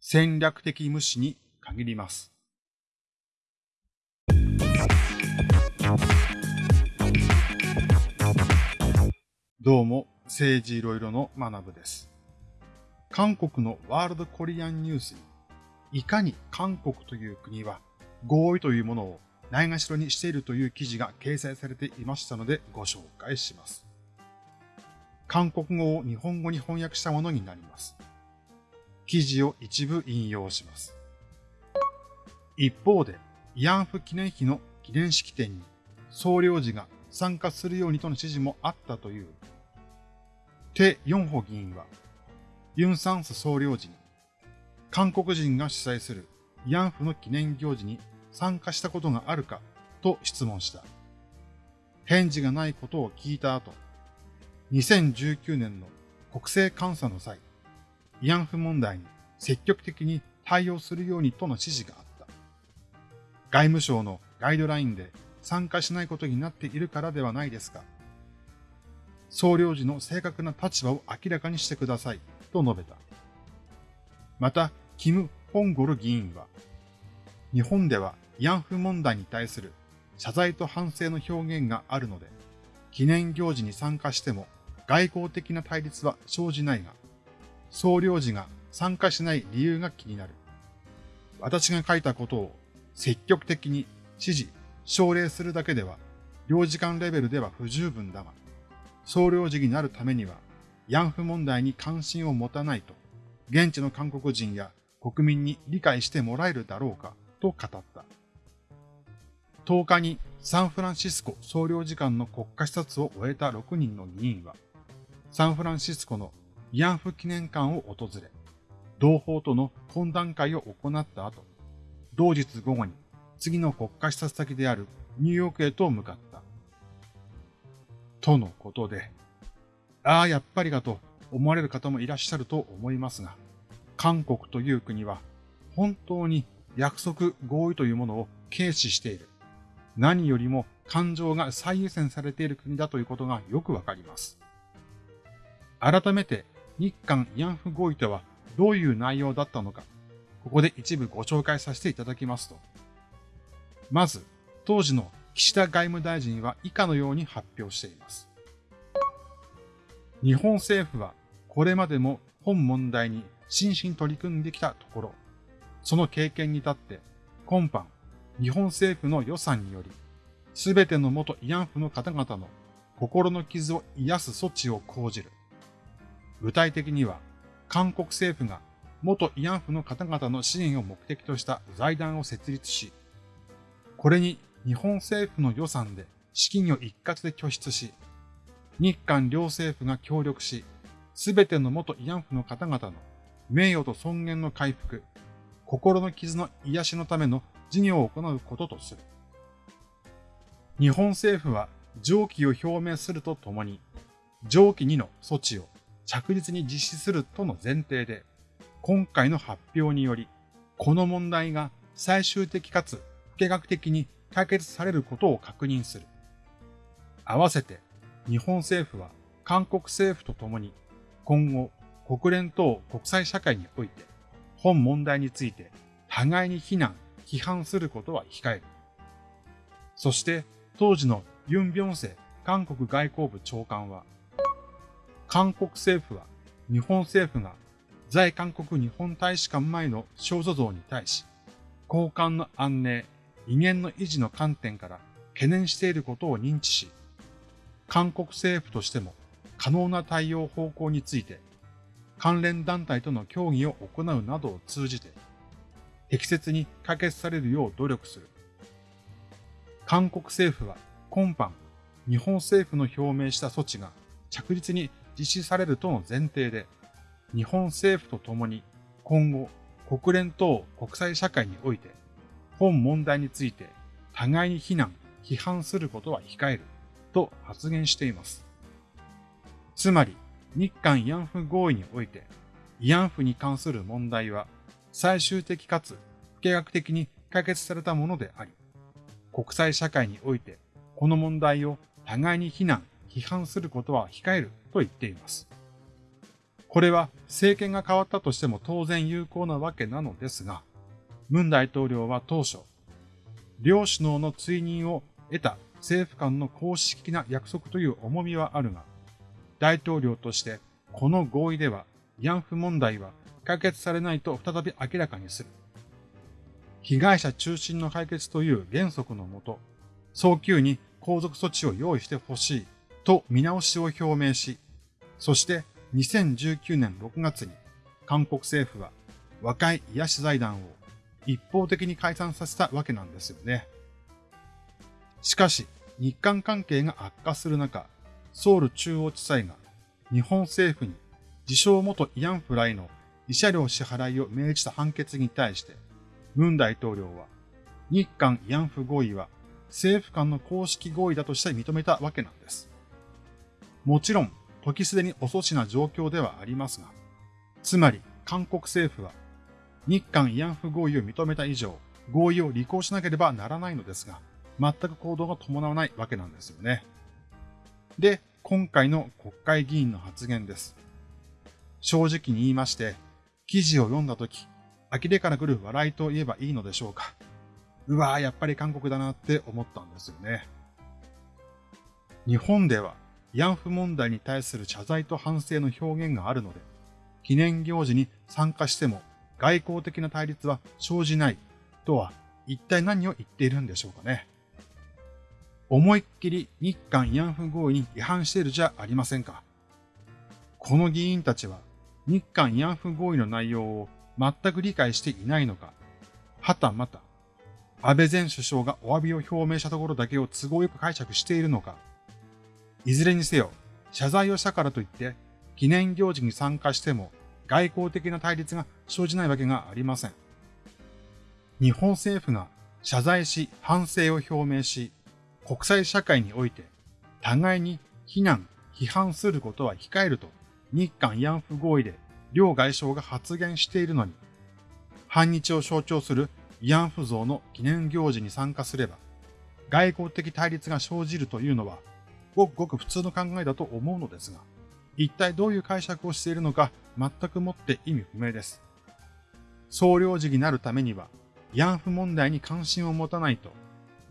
戦略的無視に限ります。どうも、政治いろいろの学部です。韓国のワールドコリアンニュースに、いかに韓国という国は合意というものをないがしろにしているという記事が掲載されていましたのでご紹介します。韓国語を日本語に翻訳したものになります。記事を一部引用します。一方で、慰安婦記念碑の記念式典に総領事が参加するようにとの指示もあったという、テ・ヨンホ議員は、ユン・サンス総領事に、韓国人が主催する慰安婦の記念行事に参加したことがあるかと質問した。返事がないことを聞いた後、2019年の国政監査の際、慰安婦問題に積極的に対応するようにとの指示があった。外務省のガイドラインで参加しないことになっているからではないですか。総領事の正確な立場を明らかにしてくださいと述べた。また、キム・ホンゴル議員は、日本では慰安婦問題に対する謝罪と反省の表現があるので、記念行事に参加しても外交的な対立は生じないが、総領事が参加しない理由が気になる。私が書いたことを積極的に指示、奨励するだけでは、領事館レベルでは不十分だが、総領事になるためには、慰安婦問題に関心を持たないと、現地の韓国人や国民に理解してもらえるだろうか、と語った。10日にサンフランシスコ総領事館の国家視察を終えた6人の議員は、サンフランシスコの慰安婦記念館を訪れ、同胞との懇談会を行った後、同日午後に次の国家視察先であるニューヨークへと向かった。とのことで、ああ、やっぱりかと思われる方もいらっしゃると思いますが、韓国という国は本当に約束合意というものを軽視している。何よりも感情が最優先されている国だということがよくわかります。改めて日韓慰安婦合意とはどういう内容だったのか、ここで一部ご紹介させていただきますと。まず、当時の岸田外務大臣は以下のように発表しています。日本政府はこれまでも本問題に真摯に取り組んできたところ、その経験に立って今般日本政府の予算により、すべての元慰安婦の方々の心の傷を癒す措置を講じる。具体的には、韓国政府が元慰安婦の方々の支援を目的とした財団を設立し、これに日本政府の予算で資金を一括で拠出し、日韓両政府が協力し、すべての元慰安婦の方々の名誉と尊厳の回復、心の傷の癒しのための事業を行うこととする。日本政府は上記を表明するとともに、上記2の措置を着実に実施するとの前提で、今回の発表により、この問題が最終的かつ不計画的に解決されることを確認する。合わせて、日本政府は韓国政府と共に今後国連等国際社会において本問題について互いに非難、批判することは控える。そして当時のユン・ビョンセ韓国外交部長官は韓国政府は日本政府が在韓国日本大使館前の肖像像に対し、交換の安寧、威厳の維持の観点から懸念していることを認知し、韓国政府としても可能な対応方向について、関連団体との協議を行うなどを通じて、適切に可決されるよう努力する。韓国政府は今般、日本政府の表明した措置が着実に実施されるとの前提で、日本政府と共に今後国連等国際社会において本問題について互いに非難、批判することは控えると発言しています。つまり日韓慰安婦合意において慰安婦に関する問題は最終的かつ不計画的に解決されたものであり、国際社会においてこの問題を互いに非難、批判することは控えると言っています。これは政権が変わったとしても当然有効なわけなのですが、文大統領は当初、両首脳の追認を得た政府間の公式な約束という重みはあるが、大統領としてこの合意では慰安婦問題は解決されないと再び明らかにする。被害者中心の解決という原則のもと、早急に皇族措置を用意してほしいと見直しを表明し、そして2019年6月に韓国政府は和解癒し財団を一方的に解散させたわけなんですよね。しかし、日韓関係が悪化する中、ソウル中央地裁が日本政府に自称元慰安婦らへの慰謝料支払いを命じた判決に対して、文大統領は日韓慰安婦合意は政府間の公式合意だとして認めたわけなんです。もちろん、時すでに遅しな状況ではありますが、つまり韓国政府は日韓慰安婦合意を認めた以上、合意を履行しなければならないのですが、全く行動が伴わないわけなんですよね。で、今回の国会議員の発言です。正直に言いまして、記事を読んだとき、呆れから来る笑いと言えばいいのでしょうか。うわぁ、やっぱり韓国だなって思ったんですよね。日本では慰安婦問題に対する謝罪と反省の表現があるので、記念行事に参加しても外交的な対立は生じないとは一体何を言っているんでしょうかね。思いっきり日韓慰安婦合意に違反しているじゃありませんか。この議員たちは日韓慰安婦合意の内容を全く理解していないのか、はたまた安倍前首相がお詫びを表明したところだけを都合よく解釈しているのか、いずれにせよ謝罪をしたからといって記念行事に参加しても外交的な対立が生じないわけがありません。日本政府が謝罪し反省を表明し、国際社会において互いに非難、批判することは控えると日韓慰安婦合意で両外相が発言しているのに、反日を象徴する慰安婦像の記念行事に参加すれば、外交的対立が生じるというのは、ごくごく普通の考えだと思うのですが、一体どういう解釈をしているのか全くもって意味不明です。総領事になるためには、慰安婦問題に関心を持たないと、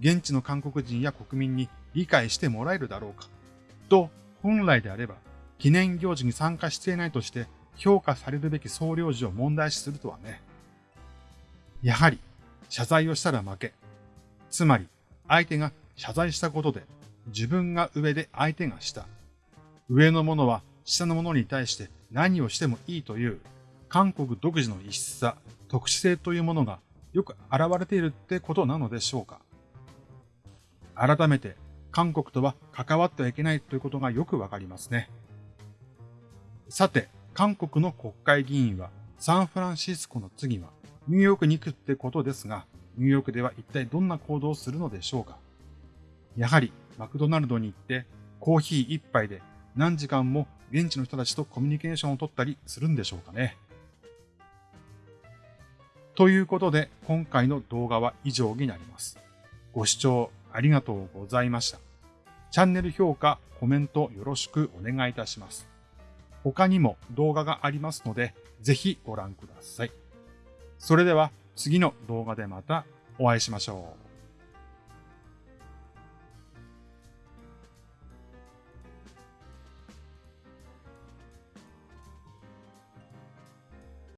現地の韓国人や国民に理解してもらえるだろうか。と、本来であれば、記念行事に参加していないとして評価されるべき総領事を問題視するとはね。やはり、謝罪をしたら負け。つまり、相手が謝罪したことで、自分が上で相手が下。上の者は下の者に対して何をしてもいいという韓国独自の異質さ、特殊性というものがよく現れているってことなのでしょうか。改めて韓国とは関わってはいけないということがよくわかりますね。さて、韓国の国会議員はサンフランシスコの次はニューヨークに行くってことですが、ニューヨークでは一体どんな行動をするのでしょうか。やはりマクドナルドに行ってコーヒー一杯で何時間も現地の人たちとコミュニケーションを取ったりするんでしょうかね。ということで、今回の動画は以上になります。ご視聴ありがとうございました。チャンネル評価、コメントよろしくお願いいたします。他にも動画がありますので、ぜひご覧ください。それでは次の動画でまたお会いしましょう。